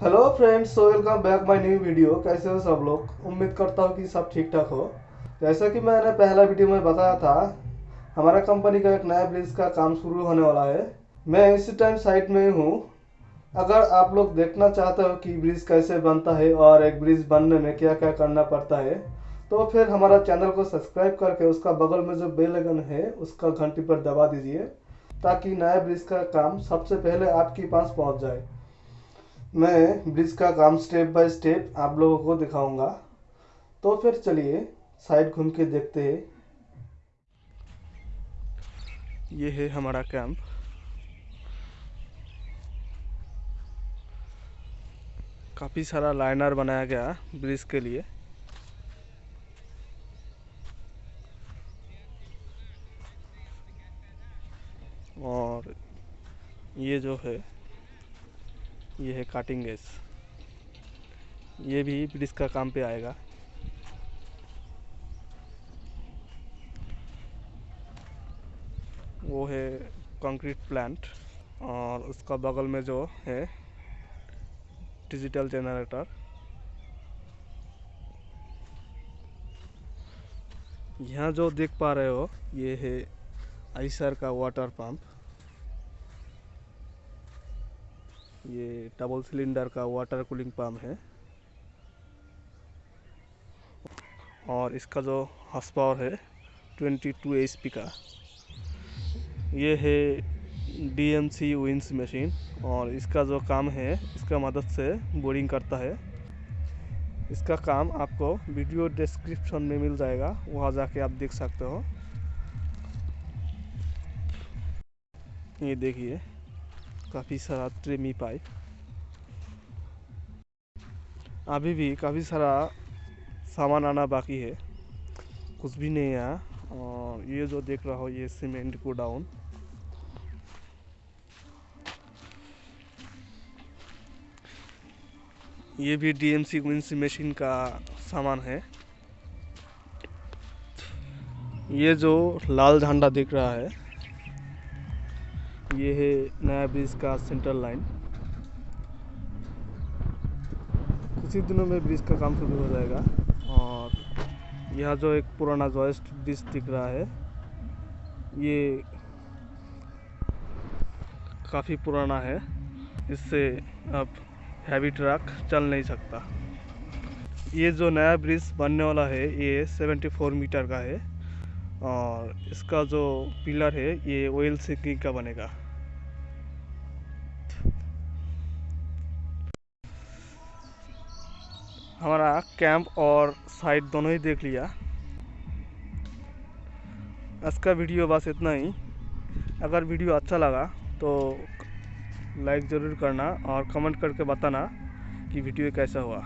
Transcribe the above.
Hello friends so welcome back my new video कैसे हो सब लोग? उम्मीद करता हूँ कि सब ठीक ठाक हो। जैसा कि मैंने पहला वीडियो में बताया था, हमारा कंपनी का एक नया ब्रिज का काम शुरू होने वाला है। मैं इसी टाइम साइट में ही हूँ। अगर आप लोग देखना चाहते हो कि ब्रिज कैसे बनता है और एक ब्रिज बनने में क्या क्या करना पड़ता है तो फिर हमारा चैनल को सब्सक्राइब करके उसका बगल में जो बेल आइकन है, उसका घंटी पर दबा दीजिए, ताकि नया ब्रिज का काम सबसे पहले आपके पास पहुँच जाए। मैं ब्रिज का काम स्टेप बाय स्टेप आप लोगों को दिखाऊँगा। तो फिर चलिए, साइड घूम के देखते हैं। ये है हमारा कैंप काफ़ी सारा लाइनर बनाया गया ब्रिज के लिए। और ये जो है ये है काटिंग गैस ये भी ब्रिज का काम पे आएगा। वो है कंक्रीट प्लांट और उसका बगल में जो है डिजिटल जनरेटर यहाँ जो देख पा रहे हो, ये है आइसर का वाटर पंप ये डबल सिलेंडर का वाटर कूलिंग पंप है। और इसका जो हॉर्स पावर है 22 एच का। ये है डीएमसी विंस मशीन और इसका जो काम है, इसका मदद से बोरिंग करता है। इसका काम आपको वीडियो डिस्क्रिप्शन में मिल जाएगा, वहाँ जाके आप देख सकते हो। ये देखिए। काफ़ी सारा ट्रेमी पाइप अभी भी काफ़ी सारा सामान आना बाकी है। कुछ भी नहीं आया और ये जो देख रहा हो, ये सीमेंट को डाउन ये भी डीएमसी विंस मशीन का सामान है। ये जो लाल झंडा दिख रहा है ये है नया ब्रिज का सेंट्रल लाइन कुछ ही दिनों में ब्रिज का काम शुरू हो जाएगा और यह जो एक पुराना जॉइस्ट ब्रिज दिख रहा है, ये काफ़ी पुराना है। इससे अब हैवी ट्रक चल नहीं सकता। ये जो नया ब्रिज बनने वाला है, ये 74 मीटर का है। और इसका जो पिलर है, ये ऑयल सिंकिंग का बनेगा। हमारा कैंप और साइड दोनों ही देख लिया। आज का वीडियो बस इतना ही। अगर वीडियो अच्छा लगा तो लाइक ज़रूर करना और कमेंट करके बताना कि वीडियो कैसा हुआ।